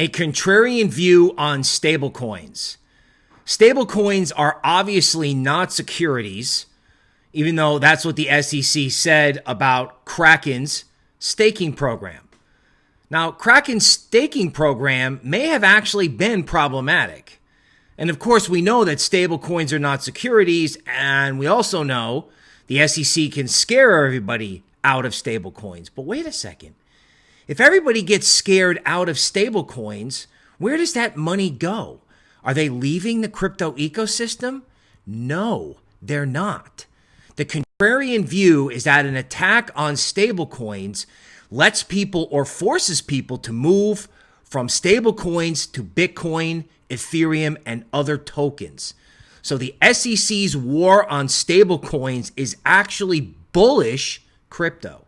a contrarian view on stablecoins. Stablecoins are obviously not securities, even though that's what the SEC said about Kraken's staking program. Now, Kraken's staking program may have actually been problematic. And of course, we know that stablecoins are not securities, and we also know the SEC can scare everybody out of stablecoins. But wait a second. If everybody gets scared out of stablecoins, where does that money go? Are they leaving the crypto ecosystem? No, they're not. The contrarian view is that an attack on stablecoins lets people or forces people to move from stablecoins to Bitcoin, Ethereum, and other tokens. So the SEC's war on stablecoins is actually bullish crypto.